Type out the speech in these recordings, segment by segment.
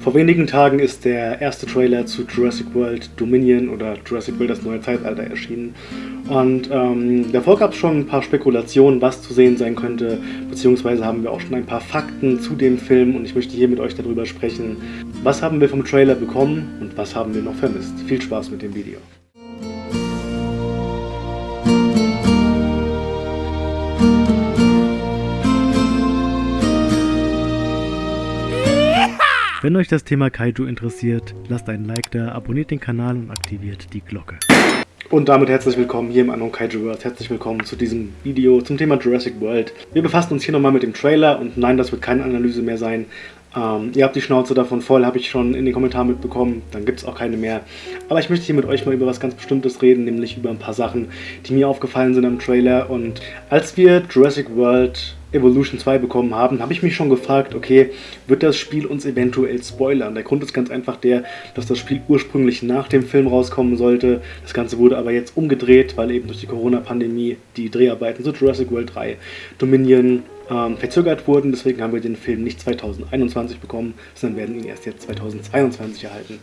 Vor wenigen Tagen ist der erste Trailer zu Jurassic World Dominion oder Jurassic World das neue Zeitalter erschienen. Und ähm, davor gab es schon ein paar Spekulationen, was zu sehen sein könnte, beziehungsweise haben wir auch schon ein paar Fakten zu dem Film und ich möchte hier mit euch darüber sprechen. Was haben wir vom Trailer bekommen und was haben wir noch vermisst? Viel Spaß mit dem Video. Wenn euch das Thema Kaiju interessiert, lasst einen Like da, abonniert den Kanal und aktiviert die Glocke. Und damit herzlich willkommen hier im Anon Kaiju World. Herzlich willkommen zu diesem Video zum Thema Jurassic World. Wir befassen uns hier nochmal mit dem Trailer und nein, das wird keine Analyse mehr sein. Ähm, ihr habt die Schnauze davon voll, habe ich schon in den Kommentaren mitbekommen. Dann gibt es auch keine mehr. Aber ich möchte hier mit euch mal über was ganz Bestimmtes reden, nämlich über ein paar Sachen, die mir aufgefallen sind am Trailer. Und als wir Jurassic World Evolution 2 bekommen haben, habe ich mich schon gefragt, okay, wird das Spiel uns eventuell spoilern? Der Grund ist ganz einfach der, dass das Spiel ursprünglich nach dem Film rauskommen sollte. Das Ganze wurde aber jetzt umgedreht, weil eben durch die Corona-Pandemie die Dreharbeiten zu Jurassic World 3, Dominion ähm, verzögert wurden. Deswegen haben wir den Film nicht 2021 bekommen, sondern werden ihn erst jetzt 2022 erhalten.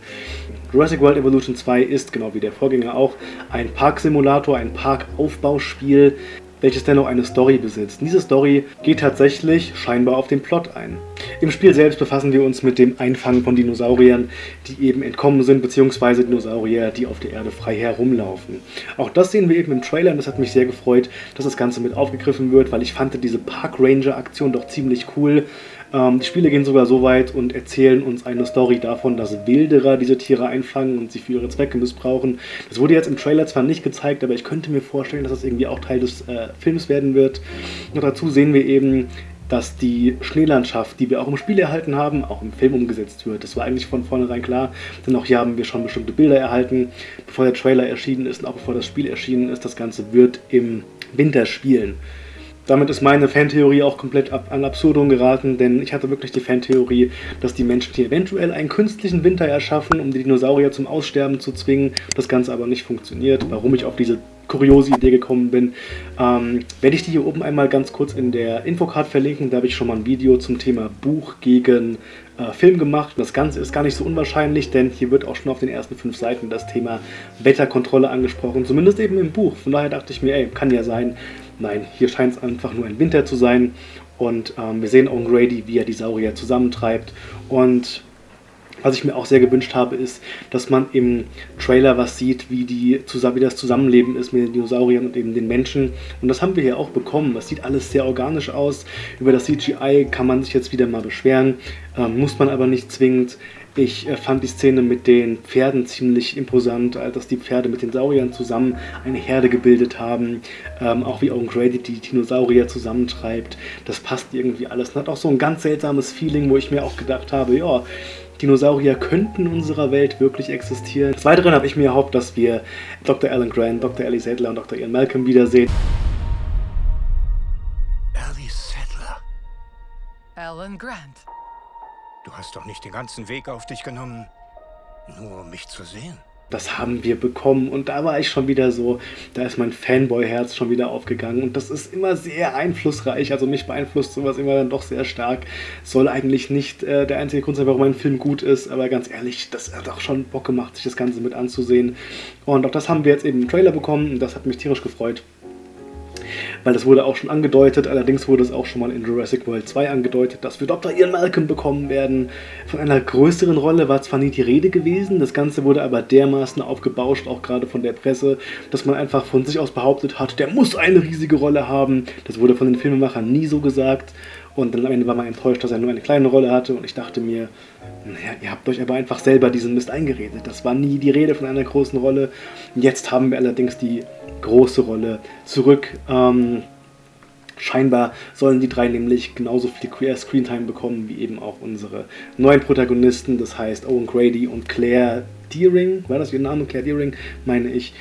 Jurassic World Evolution 2 ist, genau wie der Vorgänger auch, ein Parksimulator, ein Parkaufbauspiel, welches dennoch eine Story besitzt. Diese Story geht tatsächlich scheinbar auf den Plot ein. Im Spiel selbst befassen wir uns mit dem Einfangen von Dinosauriern, die eben entkommen sind, beziehungsweise Dinosaurier, die auf der Erde frei herumlaufen. Auch das sehen wir eben im Trailer und das hat mich sehr gefreut, dass das Ganze mit aufgegriffen wird, weil ich fand diese Park Ranger Aktion doch ziemlich cool. Ähm, die Spiele gehen sogar so weit und erzählen uns eine Story davon, dass Wilderer diese Tiere einfangen und sie für ihre Zwecke missbrauchen. Das wurde jetzt im Trailer zwar nicht gezeigt, aber ich könnte mir vorstellen, dass das irgendwie auch Teil des äh, Films werden wird. Und dazu sehen wir eben, dass die Schneelandschaft, die wir auch im Spiel erhalten haben, auch im Film umgesetzt wird. Das war eigentlich von vornherein klar, denn auch hier haben wir schon bestimmte Bilder erhalten, bevor der Trailer erschienen ist und auch bevor das Spiel erschienen ist. Das Ganze wird im Winter spielen. Damit ist meine Fantheorie auch komplett ab, an Absurdum geraten, denn ich hatte wirklich die Fantheorie, dass die Menschen hier eventuell einen künstlichen Winter erschaffen, um die Dinosaurier zum Aussterben zu zwingen. Das Ganze aber nicht funktioniert. Warum ich auf diese kuriose Idee gekommen bin, ähm, werde ich die hier oben einmal ganz kurz in der Infocard verlinken. Da habe ich schon mal ein Video zum Thema Buch gegen äh, Film gemacht. Das Ganze ist gar nicht so unwahrscheinlich, denn hier wird auch schon auf den ersten fünf Seiten das Thema Wetterkontrolle angesprochen, zumindest eben im Buch. Von daher dachte ich mir, ey, kann ja sein, Nein, hier scheint es einfach nur ein Winter zu sein. Und ähm, wir sehen Owen Grady, wie er die Saurier zusammentreibt. Und was ich mir auch sehr gewünscht habe, ist, dass man im Trailer was sieht, wie, die, wie das Zusammenleben ist mit den Dinosauriern und eben den Menschen. Und das haben wir hier auch bekommen. Das sieht alles sehr organisch aus. Über das CGI kann man sich jetzt wieder mal beschweren, ähm, muss man aber nicht zwingend. Ich äh, fand die Szene mit den Pferden ziemlich imposant, äh, dass die Pferde mit den Sauriern zusammen eine Herde gebildet haben. Ähm, auch wie Owen Grady die Dinosaurier zusammentreibt. Das passt irgendwie alles. Und hat auch so ein ganz seltsames Feeling, wo ich mir auch gedacht habe, ja, Dinosaurier könnten in unserer Welt wirklich existieren. Des Weiteren habe ich mir erhofft, dass wir Dr. Alan Grant, Dr. Ellie Sattler und Dr. Ian Malcolm wiedersehen. Ellie Sattler. Alan Grant. Du hast doch nicht den ganzen Weg auf dich genommen, nur um mich zu sehen. Das haben wir bekommen. Und da war ich schon wieder so, da ist mein Fanboy-Herz schon wieder aufgegangen. Und das ist immer sehr einflussreich, also mich beeinflusst sowas immer dann doch sehr stark. Soll eigentlich nicht äh, der einzige Grund sein, warum ein Film gut ist, aber ganz ehrlich, das hat auch schon Bock gemacht, sich das Ganze mit anzusehen. Und auch das haben wir jetzt eben im Trailer bekommen. Und das hat mich tierisch gefreut weil das wurde auch schon angedeutet, allerdings wurde es auch schon mal in Jurassic World 2 angedeutet, dass wir Dr. Ian Malcolm bekommen werden. Von einer größeren Rolle war zwar nie die Rede gewesen, das Ganze wurde aber dermaßen aufgebauscht, auch gerade von der Presse, dass man einfach von sich aus behauptet hat, der muss eine riesige Rolle haben. Das wurde von den Filmemachern nie so gesagt. Und dann am Ende war man enttäuscht, dass er nur eine kleine Rolle hatte. Und ich dachte mir, naja, ihr habt euch aber einfach selber diesen Mist eingeredet. Das war nie die Rede von einer großen Rolle. Jetzt haben wir allerdings die große Rolle zurück. Ähm, scheinbar sollen die drei nämlich genauso viel Screentime bekommen wie eben auch unsere neuen Protagonisten. Das heißt Owen Grady und Claire Deering. War das ihr Name? Claire Deering, meine ich.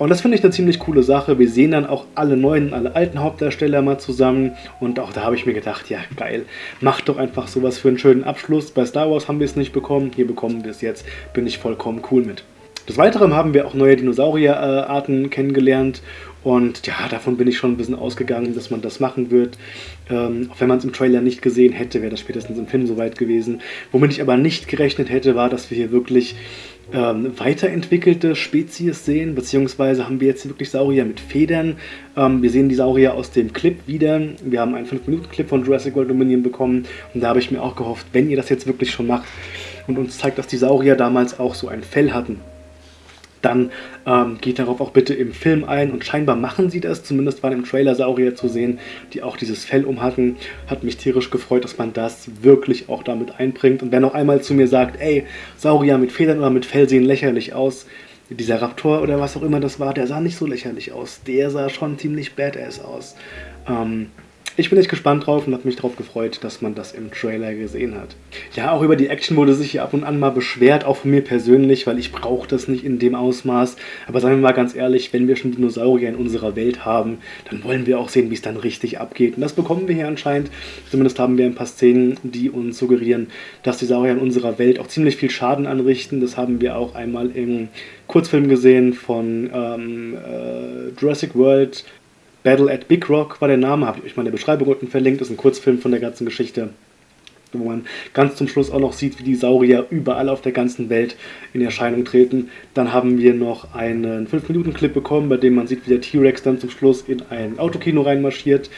Und das finde ich eine ziemlich coole Sache. Wir sehen dann auch alle neuen, alle alten Hauptdarsteller mal zusammen. Und auch da habe ich mir gedacht, ja geil, macht doch einfach sowas für einen schönen Abschluss. Bei Star Wars haben wir es nicht bekommen, hier bekommen wir es jetzt. Bin ich vollkommen cool mit. Des Weiteren haben wir auch neue Dinosaurierarten kennengelernt und ja, davon bin ich schon ein bisschen ausgegangen, dass man das machen wird. Ähm, auch wenn man es im Trailer nicht gesehen hätte, wäre das spätestens im Film soweit gewesen. Womit ich aber nicht gerechnet hätte, war, dass wir hier wirklich ähm, weiterentwickelte Spezies sehen, beziehungsweise haben wir jetzt wirklich Saurier mit Federn. Ähm, wir sehen die Saurier aus dem Clip wieder. Wir haben einen 5-Minuten-Clip von Jurassic World Dominion bekommen und da habe ich mir auch gehofft, wenn ihr das jetzt wirklich schon macht und uns zeigt, dass die Saurier damals auch so ein Fell hatten, dann ähm, geht darauf auch bitte im Film ein und scheinbar machen sie das, zumindest waren im Trailer Saurier zu sehen, die auch dieses Fell umhatten. Hat mich tierisch gefreut, dass man das wirklich auch damit einbringt. Und wer noch einmal zu mir sagt, ey, Saurier mit Federn oder mit Fell sehen lächerlich aus, dieser Raptor oder was auch immer das war, der sah nicht so lächerlich aus. Der sah schon ziemlich badass aus. Ähm, ich bin echt gespannt drauf und habe mich darauf gefreut, dass man das im Trailer gesehen hat. Ja, auch über die Action wurde sich hier ab und an mal beschwert, auch von mir persönlich, weil ich brauche das nicht in dem Ausmaß. Aber sagen wir mal ganz ehrlich, wenn wir schon Dinosaurier in unserer Welt haben, dann wollen wir auch sehen, wie es dann richtig abgeht. Und das bekommen wir hier anscheinend. Zumindest haben wir ein paar Szenen, die uns suggerieren, dass die Saurier in unserer Welt auch ziemlich viel Schaden anrichten. Das haben wir auch einmal im Kurzfilm gesehen von ähm, äh, Jurassic World Battle at Big Rock war der Name, habe ich euch mal in der Beschreibung unten verlinkt, ist ein Kurzfilm von der ganzen Geschichte, wo man ganz zum Schluss auch noch sieht, wie die Saurier überall auf der ganzen Welt in Erscheinung treten. Dann haben wir noch einen 5-Minuten-Clip bekommen, bei dem man sieht, wie der T-Rex dann zum Schluss in ein Autokino reinmarschiert.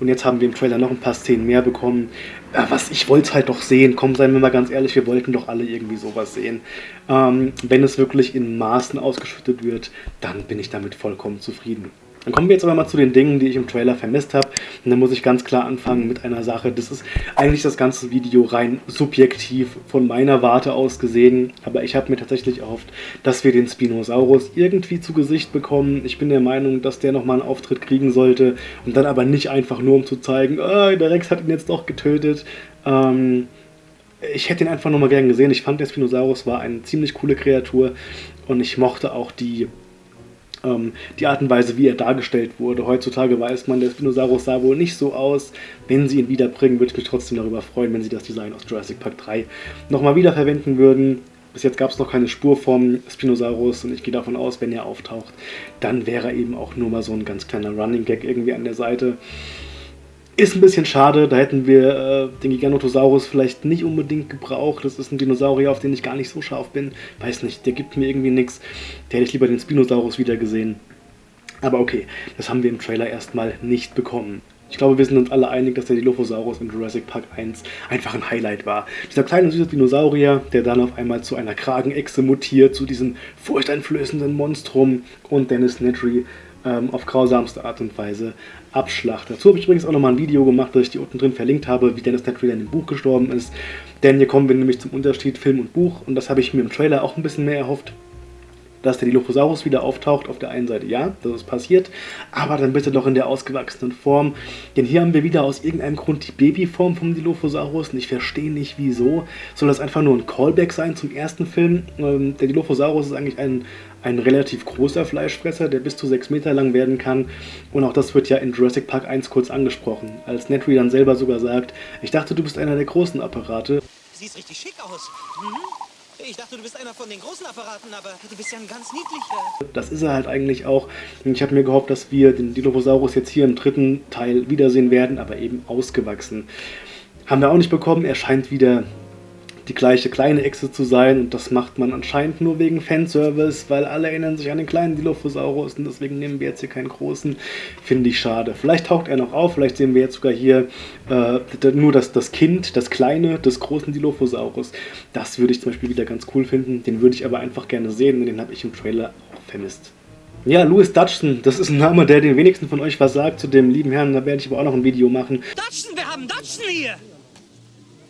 Und jetzt haben wir im Trailer noch ein paar Szenen mehr bekommen. Ja, was, ich wollte es halt doch sehen. Komm, seien wir mal ganz ehrlich, wir wollten doch alle irgendwie sowas sehen. Ähm, wenn es wirklich in Maßen ausgeschüttet wird, dann bin ich damit vollkommen zufrieden. Dann kommen wir jetzt aber mal zu den Dingen, die ich im Trailer vermisst habe. Und dann muss ich ganz klar anfangen mit einer Sache. Das ist eigentlich das ganze Video rein subjektiv von meiner Warte aus gesehen. Aber ich habe mir tatsächlich erhofft, dass wir den Spinosaurus irgendwie zu Gesicht bekommen. Ich bin der Meinung, dass der nochmal einen Auftritt kriegen sollte. Und dann aber nicht einfach nur, um zu zeigen, oh, der Rex hat ihn jetzt doch getötet. Ähm, ich hätte ihn einfach nochmal gern gesehen. Ich fand, der Spinosaurus war eine ziemlich coole Kreatur. Und ich mochte auch die ähm, die Art und Weise, wie er dargestellt wurde. Heutzutage weiß man, der Spinosaurus sah wohl nicht so aus. Wenn sie ihn wiederbringen, würde ich mich trotzdem darüber freuen, wenn sie das Design aus Jurassic Park 3 nochmal wiederverwenden würden. Bis jetzt gab es noch keine Spur vom Spinosaurus und ich gehe davon aus, wenn er auftaucht, dann wäre er eben auch nur mal so ein ganz kleiner Running Gag irgendwie an der Seite. Ist ein bisschen schade, da hätten wir äh, den Giganotosaurus vielleicht nicht unbedingt gebraucht. Das ist ein Dinosaurier, auf den ich gar nicht so scharf bin. Weiß nicht, der gibt mir irgendwie nichts. Der hätte ich lieber den Spinosaurus wieder gesehen. Aber okay, das haben wir im Trailer erstmal nicht bekommen. Ich glaube, wir sind uns alle einig, dass der Dilophosaurus in Jurassic Park 1 einfach ein Highlight war. Dieser kleine süße Dinosaurier, der dann auf einmal zu einer Kragenechse mutiert, zu diesem furchteinflößenden Monstrum und Dennis Nedry ähm, auf grausamste Art und Weise abschlachtet. Dazu habe ich übrigens auch nochmal ein Video gemacht, das ich dir unten drin verlinkt habe, wie Dennis Nedry in dem Buch gestorben ist. Denn hier kommen wir nämlich zum Unterschied Film und Buch und das habe ich mir im Trailer auch ein bisschen mehr erhofft dass der Dilophosaurus wieder auftaucht. Auf der einen Seite ja, das ist passiert, aber dann bitte doch in der ausgewachsenen Form. Denn hier haben wir wieder aus irgendeinem Grund die Babyform vom Dilophosaurus und ich verstehe nicht wieso. Soll das einfach nur ein Callback sein zum ersten Film? Ähm, der Dilophosaurus ist eigentlich ein, ein relativ großer Fleischfresser, der bis zu 6 Meter lang werden kann. Und auch das wird ja in Jurassic Park 1 kurz angesprochen. Als Netry dann selber sogar sagt, ich dachte, du bist einer der großen Apparate. Siehst richtig schick aus. Mhm. Ich dachte, du bist einer von den großen Apparaten, aber du bist ja ein ganz niedlicher. Das ist er halt eigentlich auch. Ich habe mir gehofft, dass wir den Dilophosaurus jetzt hier im dritten Teil wiedersehen werden, aber eben ausgewachsen. Haben wir auch nicht bekommen. Er scheint wieder die gleiche kleine Echse zu sein und das macht man anscheinend nur wegen Fanservice, weil alle erinnern sich an den kleinen Dilophosaurus und deswegen nehmen wir jetzt hier keinen großen. Finde ich schade. Vielleicht taucht er noch auf, vielleicht sehen wir jetzt sogar hier äh, nur das, das Kind, das kleine des großen Dilophosaurus. Das würde ich zum Beispiel wieder ganz cool finden. Den würde ich aber einfach gerne sehen und den habe ich im Trailer auch vermisst. Ja, Louis Dutchson, das ist ein Name, der den wenigsten von euch was sagt. Zu dem lieben Herrn, da werde ich aber auch noch ein Video machen. Dutchson, wir haben Dutchson hier!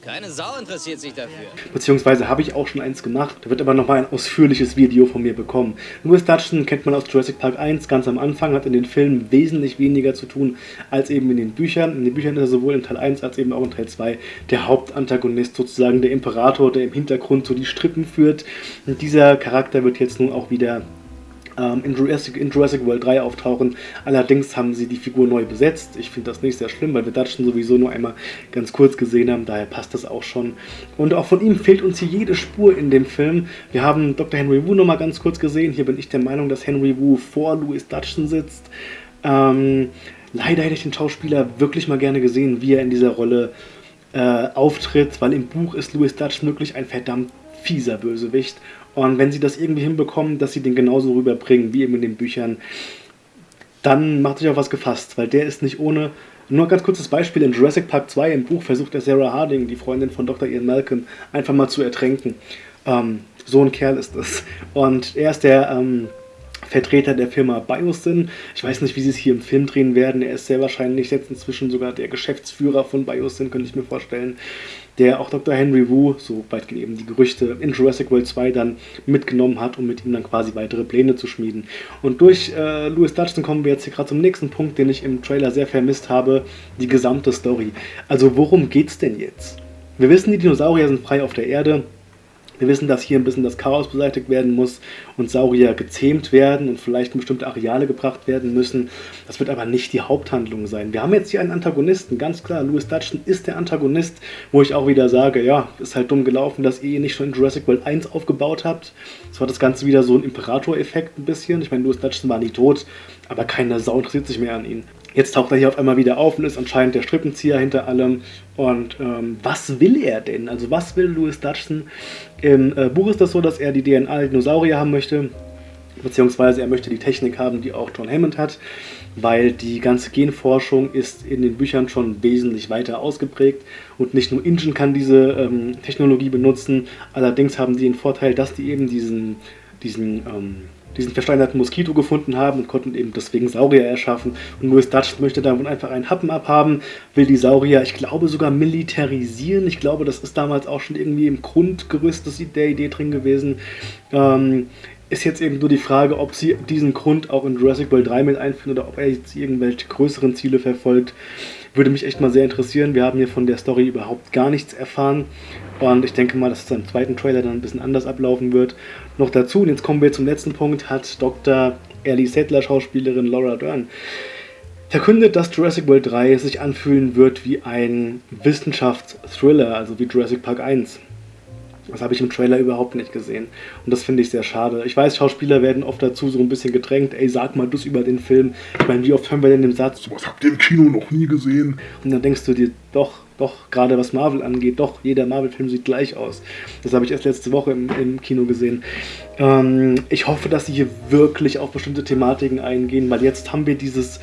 Keine Sau interessiert sich dafür. Beziehungsweise habe ich auch schon eins gemacht. Da wird aber nochmal ein ausführliches Video von mir bekommen. Louis Dutchson kennt man aus Jurassic Park 1 ganz am Anfang, hat in den Filmen wesentlich weniger zu tun als eben in den Büchern. In den Büchern ist er sowohl in Teil 1 als eben auch in Teil 2 der Hauptantagonist, sozusagen der Imperator, der im Hintergrund so die Strippen führt. Und dieser Charakter wird jetzt nun auch wieder ähm, in, Jurassic, in, Jurassic, World 3 auftauchen. Allerdings haben sie die Figur neu besetzt. Ich finde das nicht sehr schlimm, weil wir Dutchen sowieso nur einmal ganz kurz gesehen haben, daher passt das auch schon. Und auch von ihm fehlt uns hier jede Spur in dem Film. Wir haben Dr. Henry Wu nochmal ganz kurz gesehen. Hier bin ich der Meinung, dass Henry Wu vor Louis Dutchen sitzt. Ähm, leider hätte ich den Schauspieler wirklich mal gerne gesehen, wie er in dieser Rolle äh, auftritt, weil im Buch ist Louis Dutch wirklich ein verdammt fieser Bösewicht. Und wenn sie das irgendwie hinbekommen, dass sie den genauso rüberbringen wie eben in den Büchern, dann macht sich auch was gefasst, weil der ist nicht ohne. Nur ein ganz kurzes Beispiel: In Jurassic Park 2 im Buch versucht der Sarah Harding, die Freundin von Dr. Ian Malcolm, einfach mal zu ertränken. Ähm, so ein Kerl ist es. Und er ist der. Ähm, Vertreter der Firma Biosyn. Ich weiß nicht, wie sie es hier im Film drehen werden. Er ist sehr wahrscheinlich jetzt inzwischen sogar der Geschäftsführer von Biosyn, könnte ich mir vorstellen. Der auch Dr. Henry Wu, so weit gehen eben die Gerüchte, in Jurassic World 2 dann mitgenommen hat, um mit ihm dann quasi weitere Pläne zu schmieden. Und durch äh, Louis Dutchton kommen wir jetzt hier gerade zum nächsten Punkt, den ich im Trailer sehr vermisst habe: die gesamte Story. Also, worum geht's denn jetzt? Wir wissen, die Dinosaurier sind frei auf der Erde. Wir wissen, dass hier ein bisschen das Chaos beseitigt werden muss und Saurier gezähmt werden und vielleicht in bestimmte Areale gebracht werden müssen. Das wird aber nicht die Haupthandlung sein. Wir haben jetzt hier einen Antagonisten, ganz klar. Louis Dutchton ist der Antagonist, wo ich auch wieder sage, ja, ist halt dumm gelaufen, dass ihr ihn nicht schon in Jurassic World 1 aufgebaut habt. Das war das Ganze wieder so ein Imperator-Effekt ein bisschen. Ich meine, Louis Dutchton war nie tot, aber keine Sau interessiert sich mehr an ihn. Jetzt taucht er hier auf einmal wieder auf und ist anscheinend der Strippenzieher hinter allem. Und ähm, was will er denn? Also was will Louis Dutchson? Im äh, Buch ist das so, dass er die DNA der Dinosaurier haben möchte. Beziehungsweise er möchte die Technik haben, die auch John Hammond hat, weil die ganze Genforschung ist in den Büchern schon wesentlich weiter ausgeprägt und nicht nur Ingen kann diese ähm, Technologie benutzen, allerdings haben die den Vorteil, dass die eben diesen, diesen ähm, diesen versteinerten Moskito gefunden haben und konnten eben deswegen Saurier erschaffen. Und Louis Dutch möchte davon einfach einen Happen abhaben, will die Saurier, ich glaube sogar militarisieren. Ich glaube, das ist damals auch schon irgendwie im Grundgerüst der Idee drin gewesen. Ähm, ist jetzt eben nur die Frage, ob sie diesen Grund auch in Jurassic World 3 mit einführen oder ob er jetzt irgendwelche größeren Ziele verfolgt. Würde mich echt mal sehr interessieren. Wir haben hier von der Story überhaupt gar nichts erfahren. Und ich denke mal, dass es im zweiten Trailer dann ein bisschen anders ablaufen wird. Noch dazu, und jetzt kommen wir zum letzten Punkt, hat Dr. Ellie Settler, Schauspielerin Laura Dern, verkündet, dass Jurassic World 3 sich anfühlen wird wie ein Wissenschaftsthriller, also wie Jurassic Park 1. Das habe ich im Trailer überhaupt nicht gesehen. Und das finde ich sehr schade. Ich weiß, Schauspieler werden oft dazu so ein bisschen gedrängt. Ey, sag mal das über den Film. Ich meine, wie oft hören wir denn den Satz? Was habt ihr im Kino noch nie gesehen? Und dann denkst du dir, doch, doch, gerade was Marvel angeht, doch, jeder Marvel-Film sieht gleich aus. Das habe ich erst letzte Woche im, im Kino gesehen. Ähm, ich hoffe, dass sie hier wirklich auf bestimmte Thematiken eingehen, weil jetzt haben wir dieses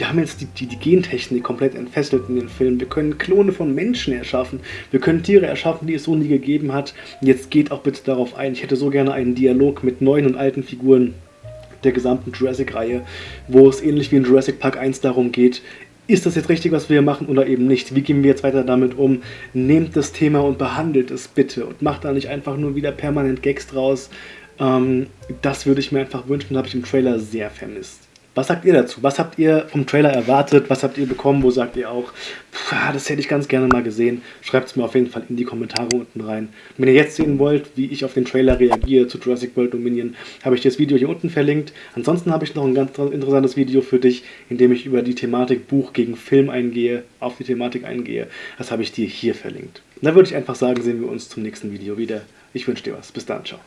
wir haben jetzt die, die, die, Gentechnik komplett entfesselt in den Filmen. Wir können Klone von Menschen erschaffen. Wir können Tiere erschaffen, die es so nie gegeben hat. Jetzt geht auch bitte darauf ein. Ich hätte so gerne einen Dialog mit neuen und alten Figuren der gesamten Jurassic-Reihe, wo es ähnlich wie in Jurassic Park 1 darum geht, ist das jetzt richtig, was wir hier machen oder eben nicht? Wie gehen wir jetzt weiter damit um? Nehmt das Thema und behandelt es bitte und macht da nicht einfach nur wieder permanent Gags draus. Ähm, das würde ich mir einfach wünschen, habe ich im Trailer sehr vermisst. Was sagt ihr dazu? Was habt ihr vom Trailer erwartet? Was habt ihr bekommen? Wo sagt ihr auch, das hätte ich ganz gerne mal gesehen? Schreibt es mir auf jeden Fall in die Kommentare unten rein. wenn ihr jetzt sehen wollt, wie ich auf den Trailer reagiere zu Jurassic World Dominion, habe ich das Video hier unten verlinkt. Ansonsten habe ich noch ein ganz interessantes Video für dich, in dem ich über die Thematik Buch gegen Film eingehe, auf die Thematik eingehe. Das habe ich dir hier verlinkt. dann würde ich einfach sagen, sehen wir uns zum nächsten Video wieder. Ich wünsche dir was. Bis dann. Ciao.